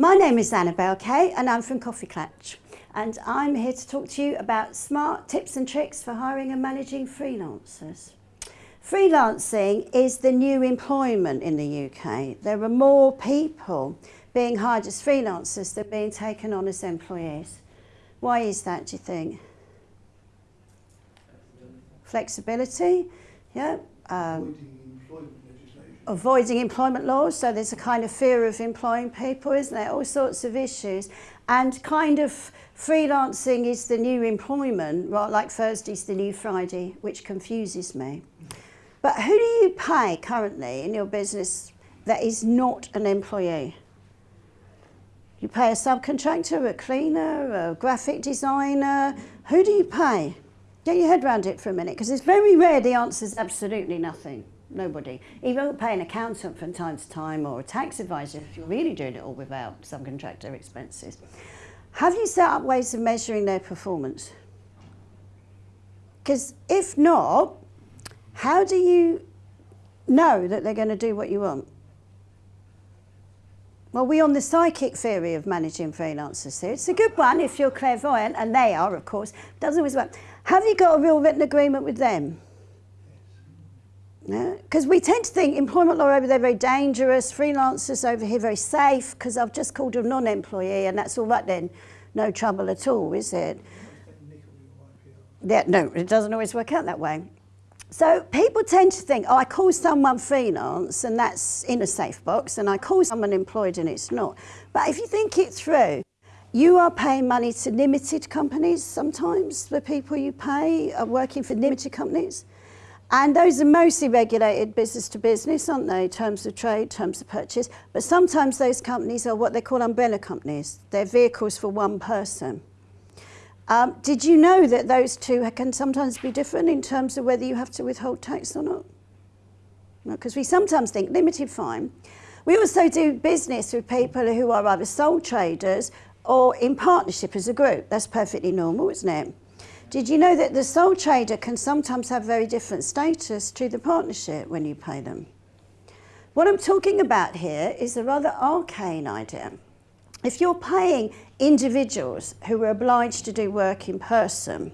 My name is Annabel Kaye and I'm from KoffeeKlatch and I'm here to talk to you about smart tips and tricks for hiring and managing freelancers. Freelancing is the new employment in the UK. There are more people being hired as freelancers than being taken on as employees. Why is that, do you think? Flexibility, yeah. Um, avoiding employment laws, so there's a kind of fear of employing people, isn't there? All sorts of issues. And kind of freelancing is the new employment, right? like Thursday's the new Friday, which confuses me. But who do you pay currently in your business that is not an employee? You pay a subcontractor, a cleaner, a graphic designer. Who do you pay? Get your head around it for a minute, because it's very rare the answer is absolutely nothing nobody. Even pay an accountant from time to time or a tax advisor if you're really doing it all without subcontractor expenses. Have you set up ways of measuring their performance? Because if not, how do you know that they're going to do what you want? Well, we're on the psychic theory of managing freelancers here. It's a good one if you're clairvoyant, and they are, of course. Doesn't always work. Have you got a real written agreement with them? Because yeah? we tend to think employment law over there very dangerous, freelancers over here very safe, because I've just called a non-employee and that's all right then. No trouble at all, is it? Yeah, no, it doesn't always work out that way. So people tend to think, oh, I call someone freelance and that's in a safe box, and I call someone employed and it's not. But if you think it through, you are paying money to limited companies sometimes. The people you pay are working for limited companies. And those are mostly regulated business to business, aren't they? Terms of trade, terms of purchase. But sometimes those companies are what they call umbrella companies. They're vehicles for one person. Um, did you know that those two can sometimes be different in terms of whether you have to withhold tax or not? Because we sometimes think limited fine. We also do business with people who are either sole traders or in partnership as a group. That's perfectly normal, isn't it? Did you know that the sole trader can sometimes have very different status to the partnership when you pay them? What I'm talking about here is a rather arcane idea. If you're paying individuals who are obliged to do work in person,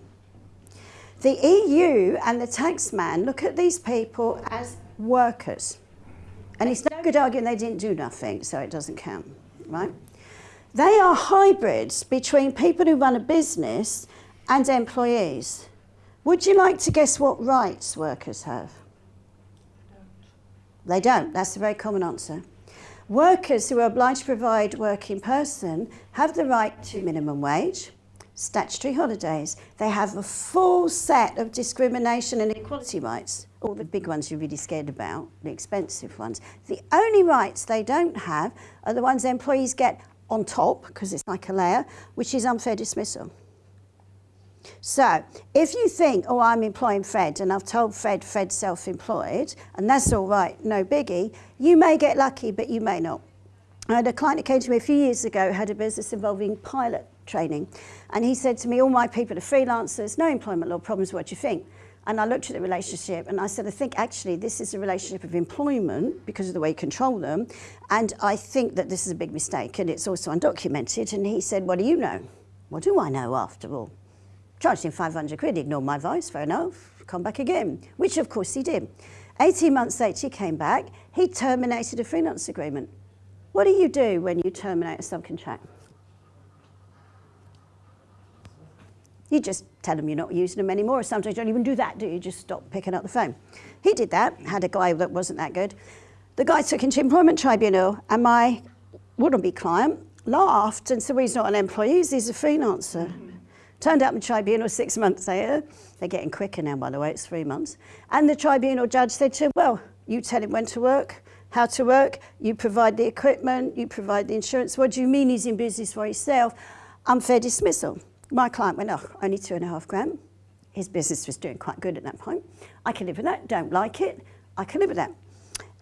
the EU and the taxman look at these people as workers. And it's no good arguing they didn't do nothing, so it doesn't count, right? They are hybrids between people who run a business and employees. Would you like to guess what rights workers have? Don't. They don't. That's a very common answer. Workers who are obliged to provide work in person have the right to minimum wage, statutory holidays. They have a full set of discrimination and equality rights, all the big ones you're really scared about, the expensive ones. The only rights they don't have are the ones employees get on top, because it's like a layer, which is unfair dismissal. So if you think, oh, I'm employing Fred and I've told Fred Fred's self-employed and that's all right, no biggie, you may get lucky, but you may not. I had a client who came to me a few years ago, had a business involving pilot training. And he said to me, all my people are freelancers, no employment law problems, what do you think? And I looked at the relationship and I said, I think actually this is a relationship of employment because of the way you control them. And I think that this is a big mistake and it's also undocumented. And he said, what do you know? What do I know after all? Charged him 500 quid, ignored my advice, fair enough, come back again, which of course he did. 18 months later, he came back, he terminated a freelance agreement. What do you do when you terminate a subcontract? You just tell them you're not using them anymore, or sometimes you don't even do that, do you? Just stop picking up the phone. He did that, had a guy that wasn't that good. The guy took him to employment tribunal, and my would-be client laughed and said, well, he's not an employee, he's a freelancer. Turned up in tribunal six months later. They're getting quicker now, by the way, it's three months. And the tribunal judge said to him, well, you tell him when to work, how to work, you provide the equipment, you provide the insurance. What do you mean he's in business for himself? Unfair dismissal. My client went, oh, only two and a half grand. His business was doing quite good at that point. I can live with that, don't like it, I can live with that.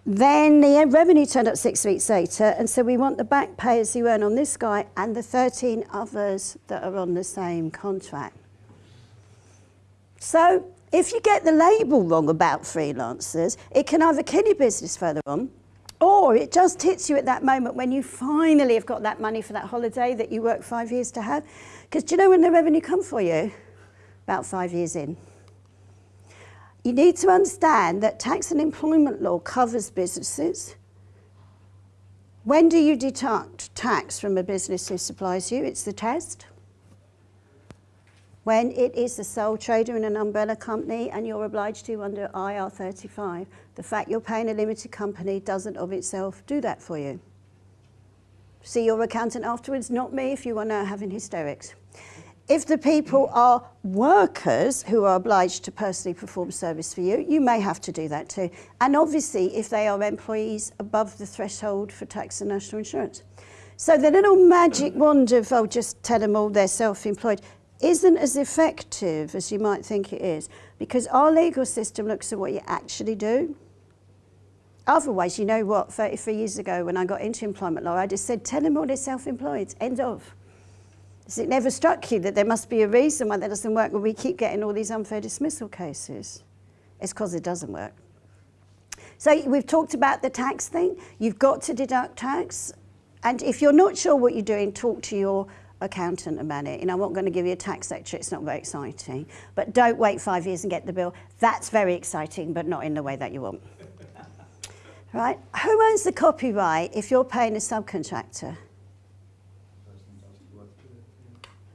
Then the revenue turned up six weeks later, and so we want the back pay as you earn on this guy and the 13 others that are on the same contract. So if you get the label wrong about freelancers, it can either kill your business further on, Or it just hits you at that moment when you finally have got that money for that holiday that you worked five years to have. Because do you know when the revenue come for you? About five years in. You need to understand that tax and employment law covers businesses. When do you deduct tax from a business who supplies you? It's the test. When it is the sole trader in an umbrella company and you're obliged to under IR35, the fact you're paying a limited company doesn't of itself do that for you. See your accountant afterwards, not me if you are now having hysterics. If the people are workers who are obliged to personally perform service for you, you may have to do that too. And obviously, if they are employees above the threshold for tax and national insurance. So the little magic wand of, oh, just tell them all they're self-employed, isn't as effective as you might think it is because our legal system looks at what you actually do. Otherwise, you know what, 33 years ago when I got into employment law, I just said, tell them all they're self-employed, end of. Has it never struck you that there must be a reason why that doesn't work when we keep getting all these unfair dismissal cases? It's because it doesn't work. So we've talked about the tax thing. You've got to deduct tax. And if you're not sure what you're doing, talk to your accountant about it. You know, I'm not going to give you a tax lecture, it's not very exciting. But don't wait five years and get the bill. That's very exciting, but not in the way that you want. right? Who owns the copyright if you're paying a subcontractor?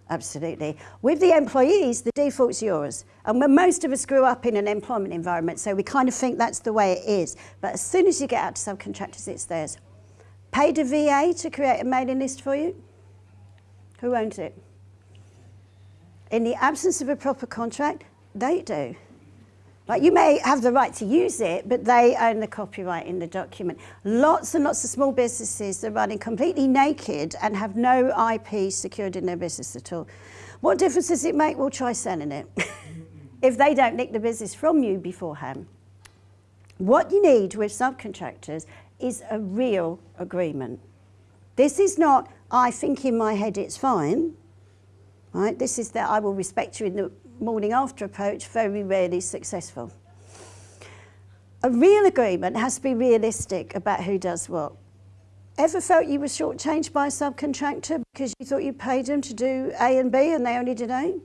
Absolutely. With the employees, the default's yours. And when most of us grew up in an employment environment, so we kind of think that's the way it is. But as soon as you get out to subcontractors, it's theirs. Paid a VA to create a mailing list for you? Who owns it? In the absence of a proper contract, they do. Like you may have the right to use it, but they own the copyright in the document. Lots and lots of small businesses are running completely naked and have no IP secured in their business at all. What difference does it make? We'll try selling it. if they don't nick the business from you beforehand. What you need with subcontractors is a real agreement. This is not, I think in my head it's fine. Right? This is that I will respect you in the morning after approach very rarely successful. A real agreement has to be realistic about who does what. Ever felt you were shortchanged by a subcontractor because you thought you paid them to do A and B and they only did A?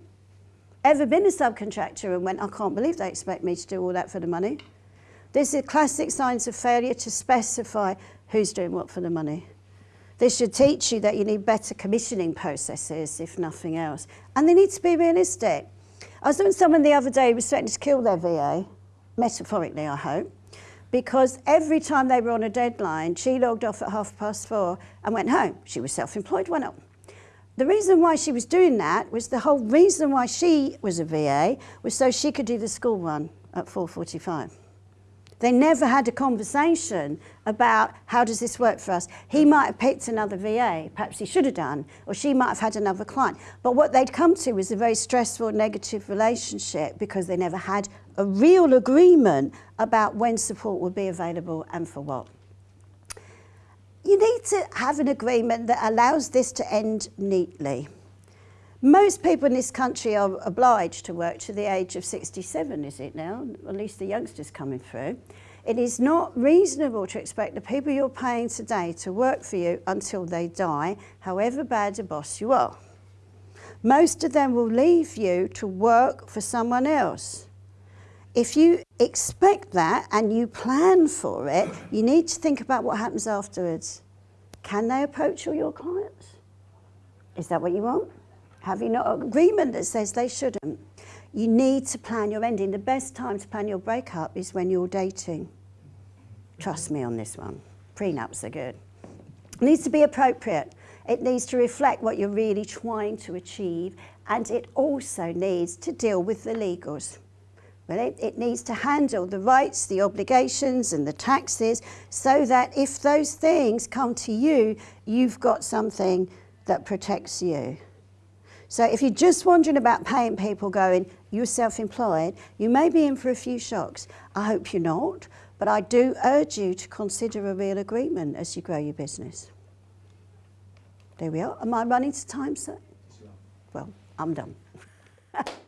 Ever been a subcontractor and went, I can't believe they expect me to do all that for the money? This is classic signs of failure to specify who's doing what for the money. This should teach you that you need better commissioning processes, if nothing else. And they need to be realistic. I was doing someone the other day who was threatening to kill their VA, metaphorically I hope, because every time they were on a deadline, she logged off at half past four and went home. She was self-employed, went up. The reason why she was doing that was the whole reason why she was a VA was so she could do the school run at 4.45. They never had a conversation about how does this work for us. He might have picked another VA, perhaps he should have done, or she might have had another client. But what they'd come to was a very stressful, negative relationship because they never had a real agreement about when support would be available and for what. You need to have an agreement that allows this to end neatly. Most people in this country are obliged to work to the age of 67, is it now? At least the youngsters coming through. It is not reasonable to expect the people you're paying today to work for you until they die, however bad a boss you are. Most of them will leave you to work for someone else. If you expect that and you plan for it, you need to think about what happens afterwards. Can they approach all your clients? Is that what you want? Have you not an agreement that says they shouldn't? You need to plan your ending. The best time to plan your breakup is when you're dating. Trust me on this one. Prenups are good. It needs to be appropriate. It needs to reflect what you're really trying to achieve and it also needs to deal with the legals. Well, it, it needs to handle the rights, the obligations and the taxes so that if those things come to you, you've got something that protects you. So if you're just wondering about paying people going, you're self-employed, you may be in for a few shocks. I hope you're not, but I do urge you to consider a real agreement as you grow your business. There we are. Am I running to time, sir? Well, I'm done.